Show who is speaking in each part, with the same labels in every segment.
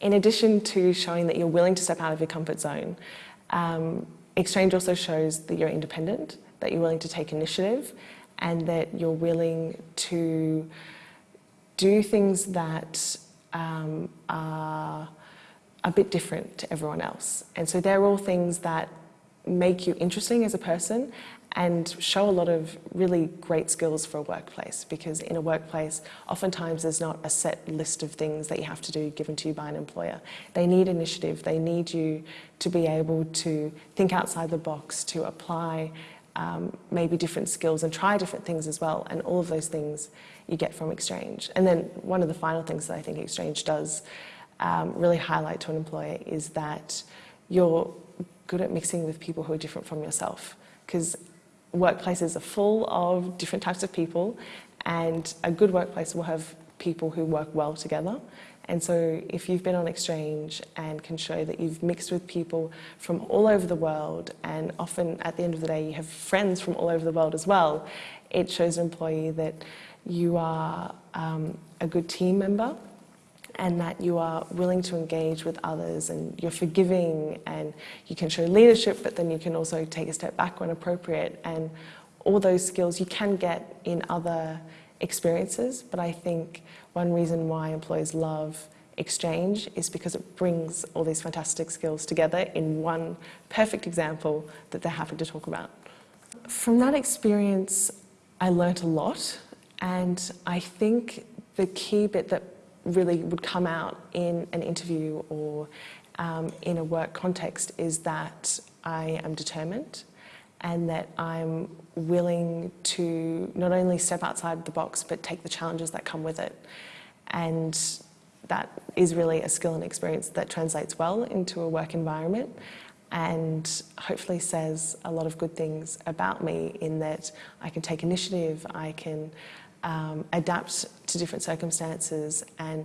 Speaker 1: in addition to showing that you're willing to step out of your comfort zone, um, Exchange also shows that you're independent, that you're willing to take initiative, and that you're willing to do things that um, are a bit different to everyone else. And so they're all things that make you interesting as a person and show a lot of really great skills for a workplace because in a workplace oftentimes there's not a set list of things that you have to do given to you by an employer. They need initiative, they need you to be able to think outside the box, to apply um, maybe different skills and try different things as well and all of those things you get from Exchange. And then one of the final things that I think Exchange does um, really highlight to an employer is that you're good at mixing with people who are different from yourself because workplaces are full of different types of people and a good workplace will have people who work well together. And so if you've been on exchange and can show that you've mixed with people from all over the world and often at the end of the day you have friends from all over the world as well, it shows an employee that you are um, a good team member and that you are willing to engage with others and you're forgiving and you can show leadership, but then you can also take a step back when appropriate. And all those skills you can get in other experiences, but I think one reason why employees love exchange is because it brings all these fantastic skills together in one perfect example that they're happy to talk about. From that experience, I learnt a lot and I think the key bit that really would come out in an interview or um, in a work context is that I am determined and that I'm willing to not only step outside the box but take the challenges that come with it. And that is really a skill and experience that translates well into a work environment and hopefully says a lot of good things about me in that I can take initiative, I can um, adapt to different circumstances and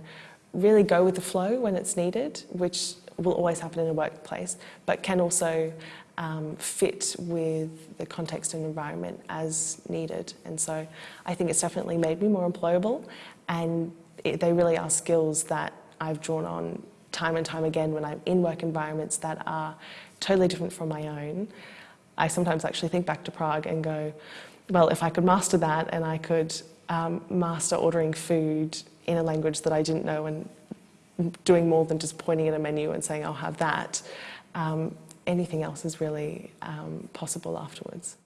Speaker 1: really go with the flow when it's needed, which will always happen in a workplace, but can also um, fit with the context and environment as needed. And so I think it's definitely made me more employable and it, they really are skills that I've drawn on time and time again when I'm in work environments that are totally different from my own. I sometimes actually think back to Prague and go, well, if I could master that and I could um, master ordering food in a language that I didn't know and doing more than just pointing at a menu and saying, I'll have that. Um, anything else is really um, possible afterwards.